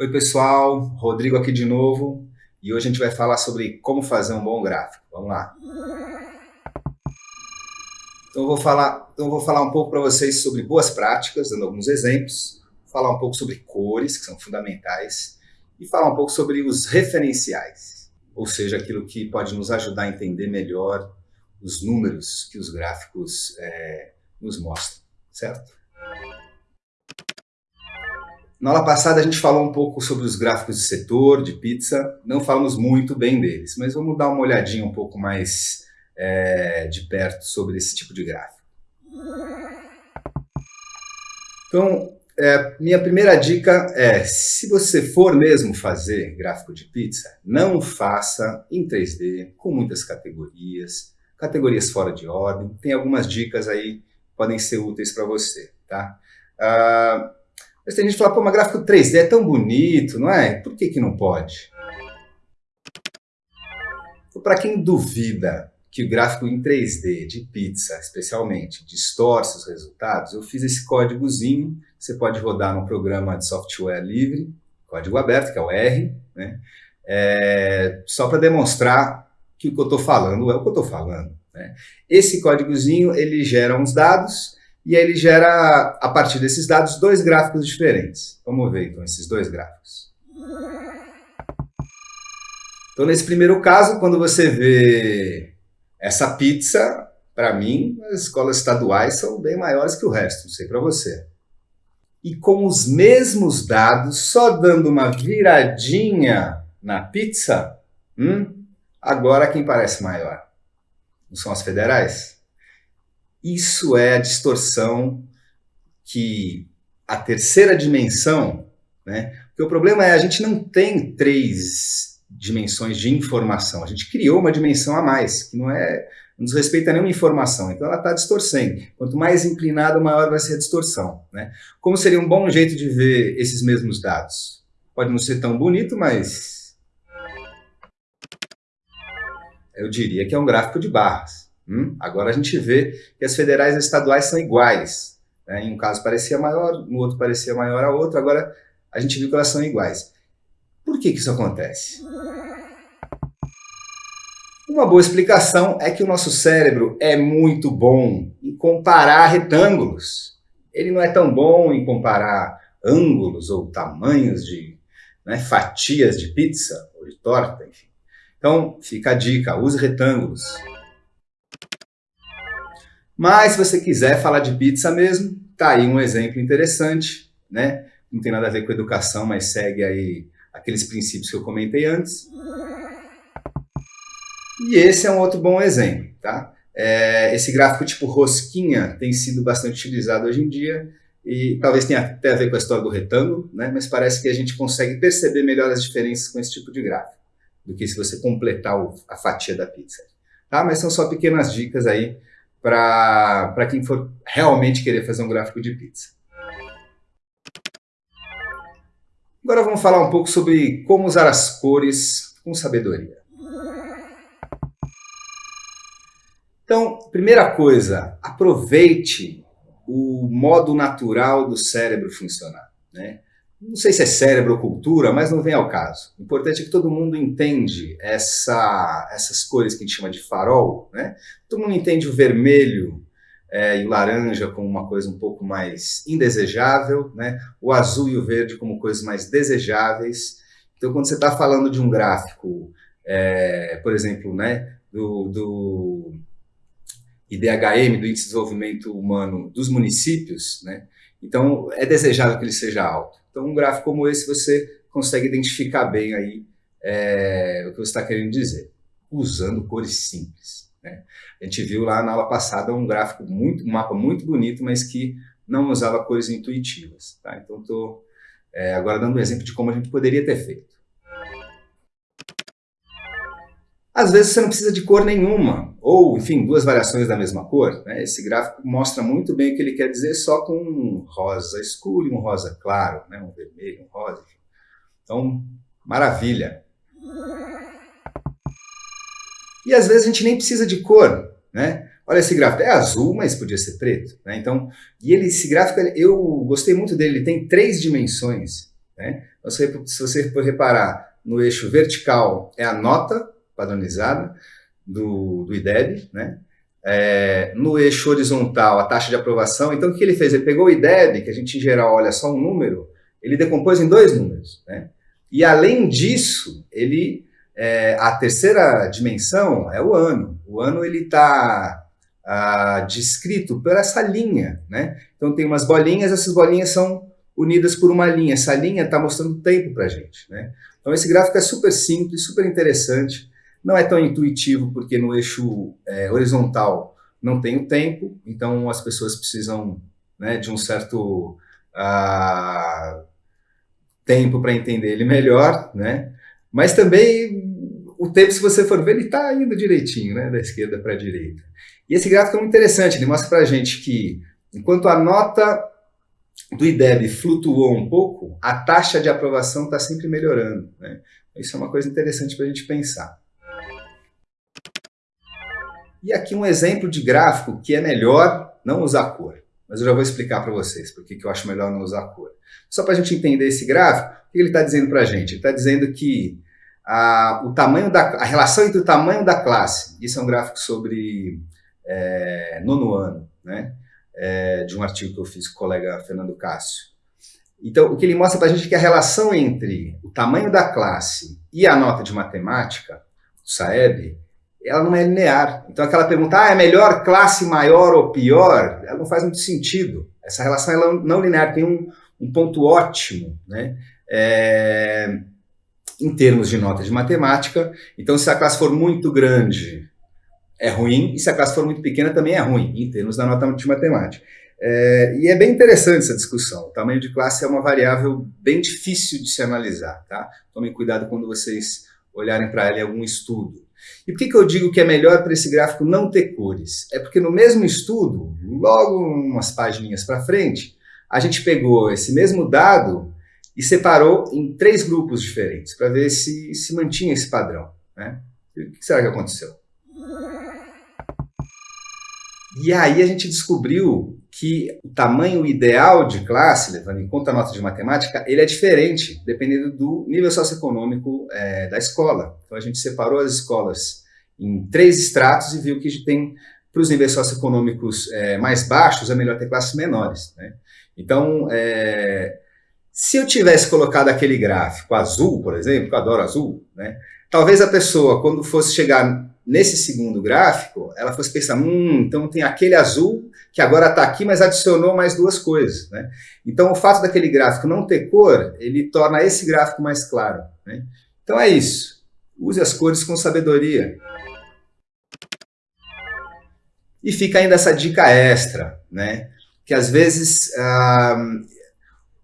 Oi pessoal, Rodrigo aqui de novo e hoje a gente vai falar sobre como fazer um bom gráfico. Vamos lá. Então eu vou falar, então eu vou falar um pouco para vocês sobre boas práticas, dando alguns exemplos, falar um pouco sobre cores, que são fundamentais, e falar um pouco sobre os referenciais, ou seja, aquilo que pode nos ajudar a entender melhor os números que os gráficos é, nos mostram, certo? Na aula passada a gente falou um pouco sobre os gráficos de setor, de pizza, não falamos muito bem deles, mas vamos dar uma olhadinha um pouco mais é, de perto sobre esse tipo de gráfico. Então, é, minha primeira dica é, se você for mesmo fazer gráfico de pizza, não faça em 3D, com muitas categorias, categorias fora de ordem, tem algumas dicas aí que podem ser úteis para você, tá? Ah, mas tem gente que fala, pô, mas gráfico 3D é tão bonito, não é? Por que que não pode? Para quem duvida que o gráfico em 3D de pizza, especialmente, distorce os resultados, eu fiz esse códigozinho, você pode rodar no programa de software livre, código aberto, que é o R, né? É, só para demonstrar que o que eu estou falando é o que eu estou falando. Né? Esse códigozinho, ele gera uns dados, e ele gera, a partir desses dados, dois gráficos diferentes. Vamos ver, então, esses dois gráficos. Então, nesse primeiro caso, quando você vê essa pizza, para mim, as escolas estaduais são bem maiores que o resto, não sei para você. E com os mesmos dados, só dando uma viradinha na pizza, hum, agora quem parece maior? Não são as federais? Isso é a distorção que a terceira dimensão, né? Porque o problema é a gente não tem três dimensões de informação, a gente criou uma dimensão a mais, que não é não nos respeita nenhuma informação, então ela está distorcendo. Quanto mais inclinado, maior vai ser a distorção. Né? Como seria um bom jeito de ver esses mesmos dados? Pode não ser tão bonito, mas eu diria que é um gráfico de barras. Hum? Agora a gente vê que as federais e estaduais são iguais. Né? Em um caso parecia maior, no outro parecia maior a outro, agora a gente viu que elas são iguais. Por que, que isso acontece? Uma boa explicação é que o nosso cérebro é muito bom em comparar retângulos. Ele não é tão bom em comparar ângulos ou tamanhos de né, fatias de pizza ou de torta, enfim. Então, fica a dica, use retângulos. Mas se você quiser falar de pizza mesmo, tá aí um exemplo interessante, né? Não tem nada a ver com educação, mas segue aí aqueles princípios que eu comentei antes. E esse é um outro bom exemplo, tá? É, esse gráfico tipo rosquinha tem sido bastante utilizado hoje em dia e talvez tenha até a ver com a história do retângulo, né? mas parece que a gente consegue perceber melhor as diferenças com esse tipo de gráfico do que se você completar a fatia da pizza. Tá? Mas são só pequenas dicas aí para quem for realmente querer fazer um gráfico de pizza. Agora vamos falar um pouco sobre como usar as cores com sabedoria. Então, primeira coisa, aproveite o modo natural do cérebro funcionar. Né? Não sei se é cérebro ou cultura, mas não vem ao caso. O importante é que todo mundo entende essa, essas cores que a gente chama de farol, né? Todo mundo entende o vermelho é, e o laranja como uma coisa um pouco mais indesejável, né? O azul e o verde como coisas mais desejáveis. Então, quando você está falando de um gráfico, é, por exemplo, né, do, do IDHM, do Índice de Desenvolvimento Humano dos municípios, né? Então, é desejável que ele seja alto. Então, um gráfico como esse, você consegue identificar bem aí é, o que você está querendo dizer, usando cores simples. Né? A gente viu lá na aula passada um gráfico, muito, um mapa muito bonito, mas que não usava cores intuitivas. Tá? Então, estou é, agora dando um exemplo de como a gente poderia ter feito. Às vezes você não precisa de cor nenhuma, ou, enfim, duas variações da mesma cor. Né? Esse gráfico mostra muito bem o que ele quer dizer só com um rosa escuro e um rosa claro, né? um vermelho, um rosa. Então, maravilha. E às vezes a gente nem precisa de cor. Né? Olha esse gráfico, é azul, mas podia ser preto. Né? Então, e ele, esse gráfico, eu gostei muito dele, ele tem três dimensões. Né? Então, se você reparar, no eixo vertical é a nota padronizada do, do IDEB, né? É, no eixo horizontal, a taxa de aprovação. Então, o que ele fez? Ele pegou o IDEB, que a gente em geral olha só um número, ele decompôs em dois números. Né? E além disso, ele é, a terceira dimensão é o ano. O ano ele está ah, descrito por essa linha. Né? Então, tem umas bolinhas, essas bolinhas são unidas por uma linha. Essa linha está mostrando tempo para gente. Né? Então, esse gráfico é super simples, super interessante. Não é tão intuitivo, porque no eixo é, horizontal não tem o tempo, então as pessoas precisam né, de um certo uh, tempo para entender ele melhor, né? Mas também o tempo, se você for ver, ele está indo direitinho, né? Da esquerda para a direita. E esse gráfico é muito interessante, ele mostra para a gente que enquanto a nota do IDEB flutuou um pouco, a taxa de aprovação está sempre melhorando. Né? Isso é uma coisa interessante para a gente pensar. E aqui um exemplo de gráfico que é melhor não usar cor. Mas eu já vou explicar para vocês por que eu acho melhor não usar cor. Só para a gente entender esse gráfico, o que ele está dizendo para a gente? Ele está dizendo que a, o tamanho da, a relação entre o tamanho da classe, isso é um gráfico sobre é, nono ano, né? É, de um artigo que eu fiz com o colega Fernando Cássio. Então, o que ele mostra para a gente é que a relação entre o tamanho da classe e a nota de matemática, do SAEB, ela não é linear. Então aquela pergunta, ah, é melhor classe maior ou pior? Ela não faz muito sentido. Essa relação ela não linear tem um, um ponto ótimo, né? É, em termos de nota de matemática. Então se a classe for muito grande, é ruim, e se a classe for muito pequena também é ruim, em termos da nota de matemática. É, e é bem interessante essa discussão. O tamanho de classe é uma variável bem difícil de se analisar, tá? Tomem cuidado quando vocês olharem para ela em algum estudo. E por que, que eu digo que é melhor para esse gráfico não ter cores? É porque no mesmo estudo, logo umas páginas para frente, a gente pegou esse mesmo dado e separou em três grupos diferentes, para ver se se mantinha esse padrão. Né? o que será que aconteceu? E aí a gente descobriu que o tamanho ideal de classe, levando em conta a nota de matemática, ele é diferente, dependendo do nível socioeconômico é, da escola. Então a gente separou as escolas em três estratos e viu que tem, para os níveis socioeconômicos é, mais baixos, é melhor ter classes menores. Né? Então, é, se eu tivesse colocado aquele gráfico azul, por exemplo, que eu adoro azul, né? talvez a pessoa, quando fosse chegar nesse segundo gráfico, ela fosse pensar, hum, então tem aquele azul que agora está aqui, mas adicionou mais duas coisas. Né? Então, o fato daquele gráfico não ter cor, ele torna esse gráfico mais claro. Né? Então é isso. Use as cores com sabedoria. E fica ainda essa dica extra, né? que às vezes ah,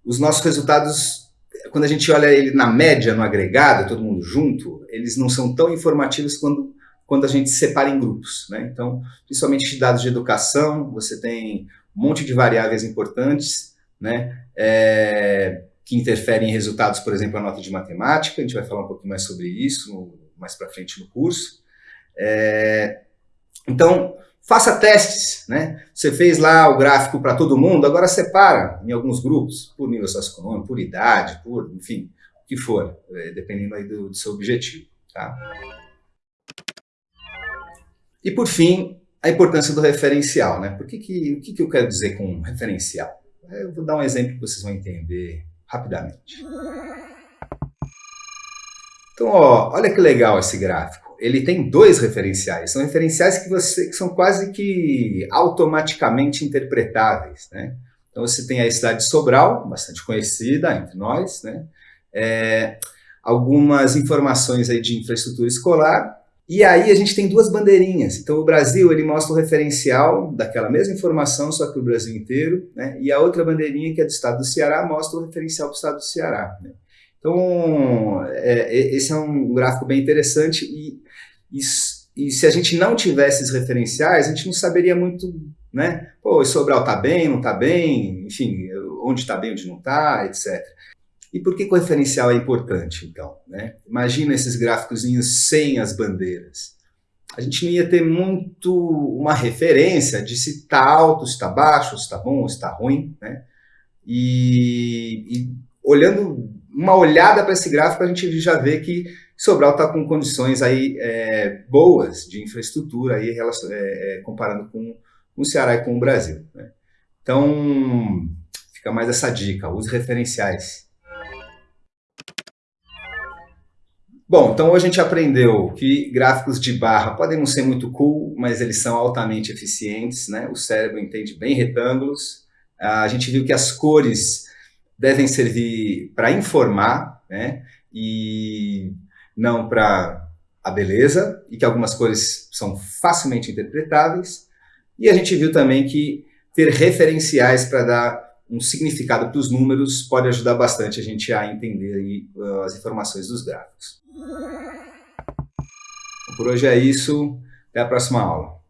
os nossos resultados, quando a gente olha ele na média, no agregado, todo mundo junto, eles não são tão informativos quando quando a gente separa em grupos. Né? Então, principalmente dados de educação, você tem um monte de variáveis importantes né? É, que interferem em resultados, por exemplo, a nota de matemática, a gente vai falar um pouquinho mais sobre isso mais para frente no curso. É, então, faça testes, né? Você fez lá o gráfico para todo mundo, agora separa em alguns grupos, por nível socioeconômico, por idade, por, enfim, o que for, é, dependendo aí do, do seu objetivo, tá? E por fim, a importância do referencial, né? Por que que, o que, que eu quero dizer com referencial? Eu vou dar um exemplo que vocês vão entender rapidamente. Então, ó, olha que legal esse gráfico. Ele tem dois referenciais. São referenciais que, você, que são quase que automaticamente interpretáveis, né? Então, você tem a cidade de Sobral, bastante conhecida entre nós, né? É, algumas informações aí de infraestrutura escolar e aí a gente tem duas bandeirinhas. Então o Brasil ele mostra o referencial daquela mesma informação, só que o Brasil inteiro, né? E a outra bandeirinha que é do estado do Ceará mostra o referencial para o estado do Ceará. Né? Então é, esse é um gráfico bem interessante e, e, e, se a gente não tivesse esses referenciais, a gente não saberia muito, né? Pô, Sobral está bem, não está bem, enfim, onde está bem, onde não está, etc. E por que, o referencial é importante, então? Né? Imagina esses gráficos sem as bandeiras. A gente não ia ter muito uma referência de se está alto, se está baixo, se está bom, se está ruim. Né? E, e, olhando uma olhada para esse gráfico, a gente já vê que Sobral está com condições aí é, boas de infraestrutura, aí, é, é, comparando com o Ceará e com o Brasil. Né? Então, fica mais essa dica, use referenciais. Bom, então hoje a gente aprendeu que gráficos de barra podem não ser muito cool, mas eles são altamente eficientes, né? O cérebro entende bem retângulos. A gente viu que as cores devem servir para informar, né? E não para a beleza, e que algumas cores são facilmente interpretáveis. E a gente viu também que ter referenciais para dar um significado para os números pode ajudar bastante a gente a entender aí, uh, as informações dos gráficos. Por hoje é isso, até a próxima aula.